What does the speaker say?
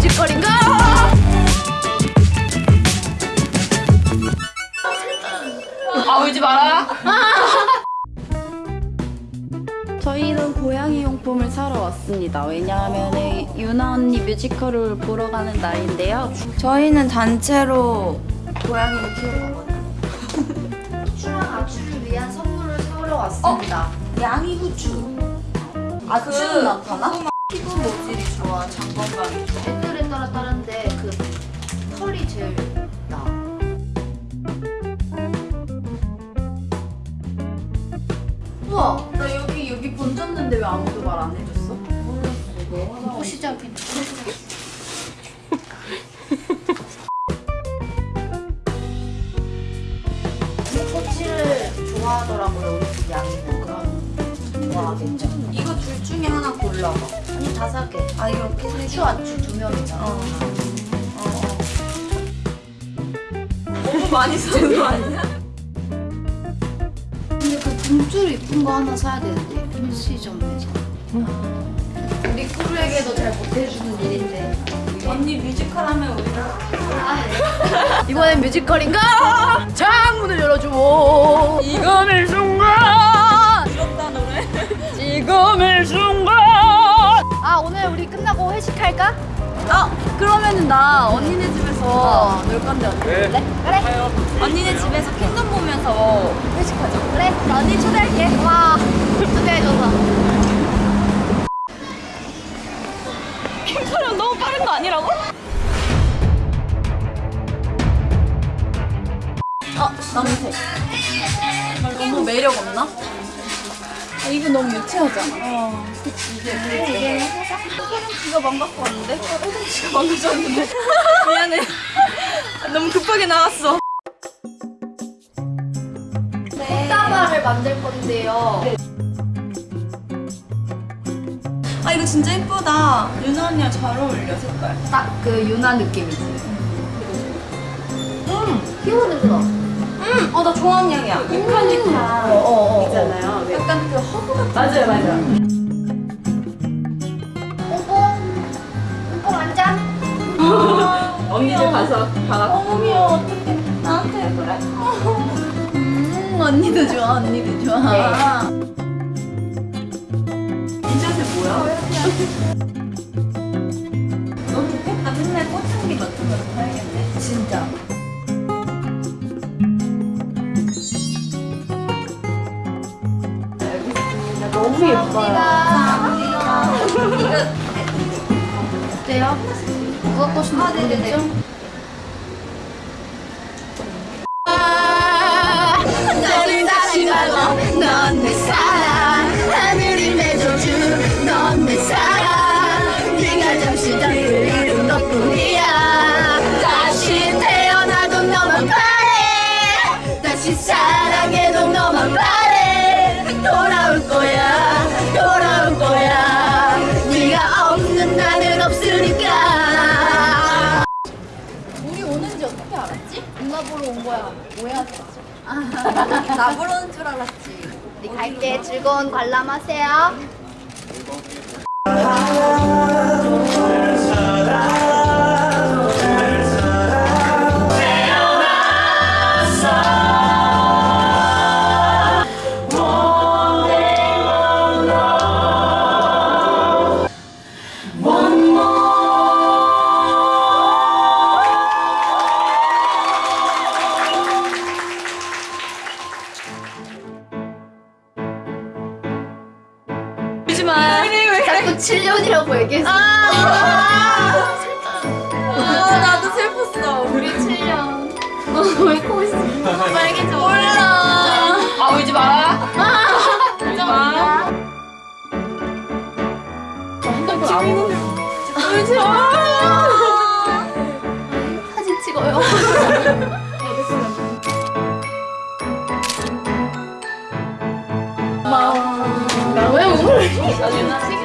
뮤지컬인가? 아 울지 마라. 저희는 고양이 용품을 사러 왔습니다. 왜냐하면 유나 언니 뮤지컬을 보러 가는 날인데요. 저희는 단체로 고양이를 키우거든요. 추랑 아추를 위한 선물을 사러 왔습니다. 양이 후추. 아추는 나타나? 피부 모질이 좋아, 장건강이 좋아. 따라 다른데 그 털이 제일 나. 우와, 나 여기 여기 번졌는데 왜 아무도 말 안 해줬어? 보시자 괜찮아. 꼬치를 좋아하더라고요, 우리 집 양이는. 그럼 좋아하겠죠. 이거 둘 중에 하나 골라봐. 개. 아 이렇게 세추 아추 두 명이잖아. 어. 너무 많이 쓰는 거 아니야? 근데 그 굶줄 이쁜 거 하나 사야 되는데 편의점에서. 우리 꾸루에게도 잘 못해주는 일인데. 언니 뮤지컬 하면 우리가 이번엔 뮤지컬인가? 창문을 열어줘. 이거는 할까? 어 그러면은 나 언니네 집에서 놀 건데 언니 그래? 그래. 언니네 집에서 킹덤 보면서 회식하자 그래. 나 언니 초대할게. 와. 초대해줘서. 촬영 너무 빠른 거 아니라고? 어 남색 너무 매력 없나? 아, 이거 너무 유치하잖아 어 그치 이제 이게 혜정씨가 망갖고 왔는데? 어, 혜정씨가 망가졌는데 미안해 너무 급하게 나왔어 꽃다발을 만들 건데요. 아 이거 진짜 예쁘다 유나 언니랑 잘 어울려 색깔 딱 그 유나 느낌이지. 귀여운 냄새 나. 음, 어, 나 좋아하는 향이야. 유칼리타 어, 어, 어. 있잖아요. 약간 그 허브 같은. 맞아요, 맞아요. 뽕뽕. 뽕뽕 앉아. 언니들 가서 방학 너무 귀여워. 어떡해. 나한테 그래? 음, 언니도 좋아, 언니도 좋아. 인샷이 뭐야? 너무 예뻐요. 감사합니다. 어때요? 누가 것인지 아, 네네네. 보러 온 거야. 오해하지 나 부르는 줄 알았지 우리 갈게. 즐거운 관람하세요. 울지 마 자꾸 7년이라고 얘기했어. 아, 나도 슬펐어. 우리 7년. 너왜 코있어? 빨개져. 몰라. 아, 울지 마라. 울지 마. 울지 마. 사진 찍어요. So.